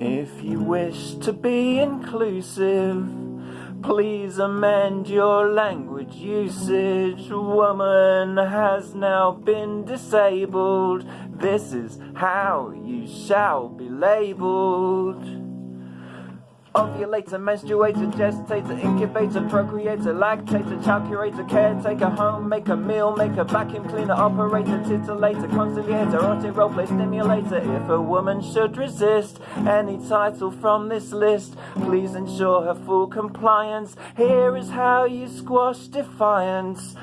If you wish to be inclusive, please amend your language usage. Woman has now been disabled. This is how you shall be labeled. Ovulator, menstruator, gestator, incubator, procreator, lactator, child curator, caretaker, homemaker, meal maker, vacuum cleaner, operator, titillator, conciliator, auto roleplay stimulator. If a woman should resist any title from this list, please ensure her full compliance. Here is how you squash defiance.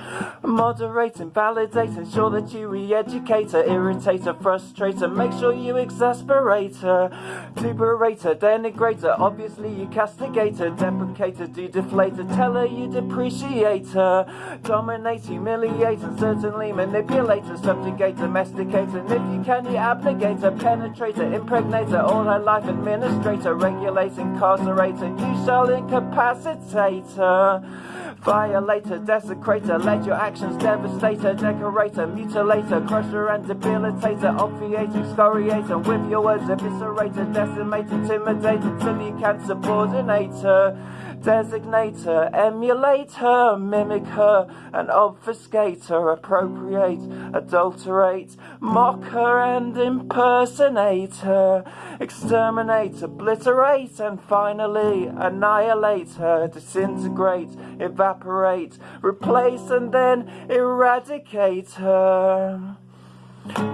Moderating, validate, ensure that you re-educate her, irritate her, frustrate her, make sure you exasperate her, tuberate her, denigrate her, obviously you castigate her, deprecate her, do deflate her, tell her you depreciate her, dominate, humiliate, and certainly manipulate her, subjugate, domesticate and if you can, you abnegate her, penetrate her, impregnate her, all her life administrate her, regulate, incarcerate her, you shall incapacitate her. Desecrate her, let your actions devastate her, decorate her, mutilate her, crush her and debilitate her, obviate, excoriate her, with your words eviscerate her, decimate, intimidate until you can subordinate her, designate her, emulate her, mimic her, and obfuscate her, appropriate, adulterate, mock her and impersonate her, exterminate, obliterate, and finally annihilate her, disintegrate, evaporate, replace, and then eradicate her.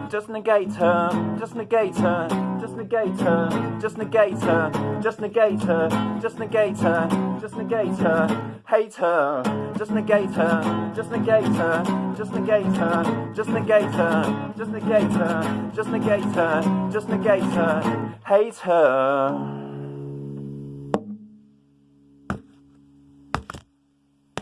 Just negate her, just negate her, just negate her, just negate her, just negate her, just negate her, just negate her, hate her, just negate her, just negate her, just negate her, just negate her, just negate her, just negate her, just negate her, hate her.